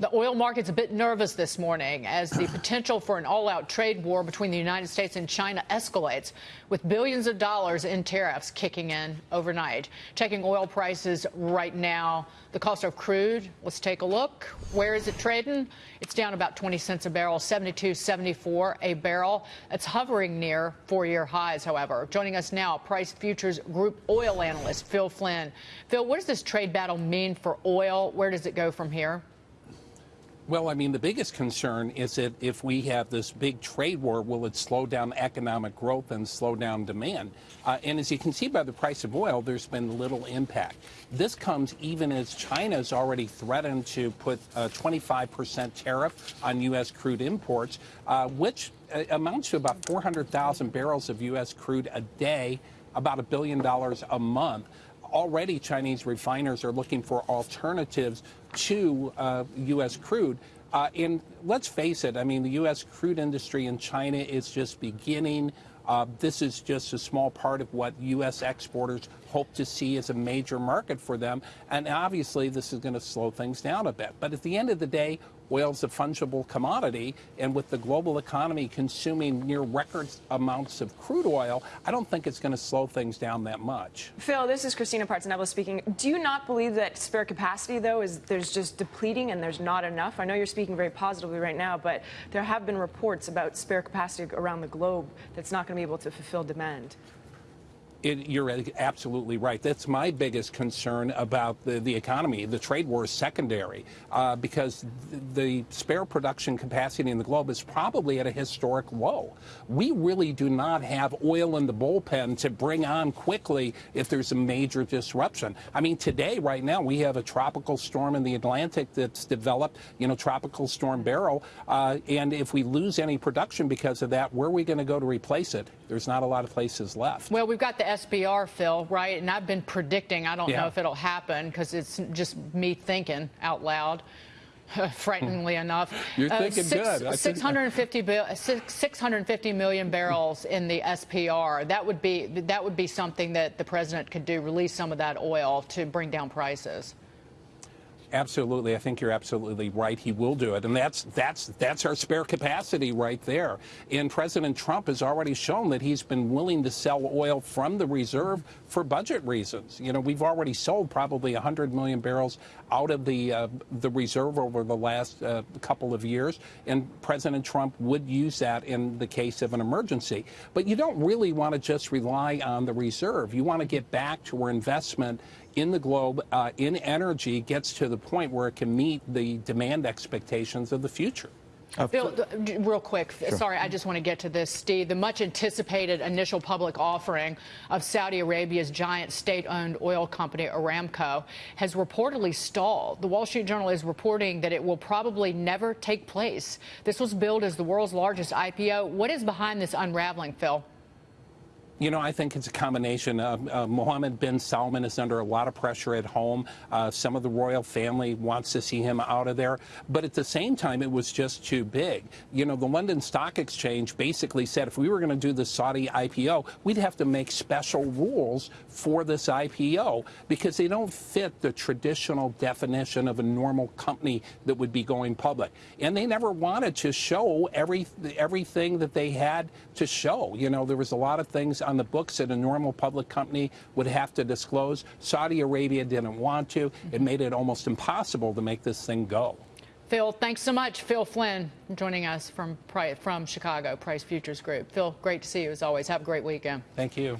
The oil market's a bit nervous this morning as the potential for an all-out trade war between the United States and China escalates, with billions of dollars in tariffs kicking in overnight. Checking oil prices right now, the cost of crude, let's take a look. Where is it trading? It's down about 20 cents a barrel, 72.74 a barrel. It's hovering near four-year highs, however. Joining us now, Price Futures Group oil analyst Phil Flynn. Phil, what does this trade battle mean for oil? Where does it go from here? Well, I mean, the biggest concern is that if we have this big trade war, will it slow down economic growth and slow down demand? Uh, and as you can see by the price of oil, there's been little impact. This comes even as China has already threatened to put a 25% tariff on U.S. crude imports, uh, which uh, amounts to about 400,000 barrels of U.S. crude a day, about a billion dollars a month already Chinese refiners are looking for alternatives to uh, U.S. crude. Uh, and let's face it, I mean, the U.S. crude industry in China is just beginning. Uh, this is just a small part of what U.S. exporters hope to see as a major market for them. And obviously, this is going to slow things down a bit. But at the end of the day, oil is a fungible commodity. And with the global economy consuming near record amounts of crude oil, I don't think it's going to slow things down that much. Phil, this is Christina Partsinevelos speaking. Do you not believe that spare capacity, though, is there's just depleting and there's not enough? I know you're speaking very positively right now, but there have been reports about spare capacity around the globe that's not going to be able to fulfill demand. It, you're absolutely right. That's my biggest concern about the, the economy. The trade war is secondary uh, because the spare production capacity in the globe is probably at a historic low. We really do not have oil in the bullpen to bring on quickly if there's a major disruption. I mean, today, right now, we have a tropical storm in the Atlantic that's developed, you know, Tropical Storm Beryl. Uh, and if we lose any production because of that, where are we going to go to replace it? There's not a lot of places left. Well, we've got the SPR, Phil, right? And I've been predicting, I don't yeah. know if it'll happen because it's just me thinking out loud. frighteningly enough. You're uh, thinking uh, good. 650, 650 million barrels in the SPR. That would be that would be something that the president could do. Release some of that oil to bring down prices. Absolutely, I think you're absolutely right. He will do it, and that's that's that's our spare capacity right there. And President Trump has already shown that he's been willing to sell oil from the reserve for budget reasons. You know, we've already sold probably 100 million barrels out of the uh, the reserve over the last uh, couple of years, and President Trump would use that in the case of an emergency. But you don't really want to just rely on the reserve. You want to get back to where investment in the globe uh, in energy gets to the point where it can meet the demand expectations of the future. Uh, Bill, real quick, sure. sorry, I just want to get to this, Steve. The much anticipated initial public offering of Saudi Arabia's giant state owned oil company, Aramco, has reportedly stalled. The Wall Street Journal is reporting that it will probably never take place. This was billed as the world's largest IPO. What is behind this unraveling, Phil? You know, I think it's a combination. Uh, uh, Mohammed bin Salman is under a lot of pressure at home. Uh, some of the royal family wants to see him out of there. But at the same time, it was just too big. You know, the London Stock Exchange basically said if we were going to do the Saudi IPO, we'd have to make special rules for this IPO because they don't fit the traditional definition of a normal company that would be going public. And they never wanted to show every, everything that they had to show. You know, there was a lot of things on the books that a normal public company would have to disclose. Saudi Arabia didn't want to. It mm-hmm. made it almost impossible to make this thing go. Phil, thanks so much. Phil Flynn joining us from, from Chicago, Price Futures Group. Phil, great to see you as always. Have a great weekend. Thank you.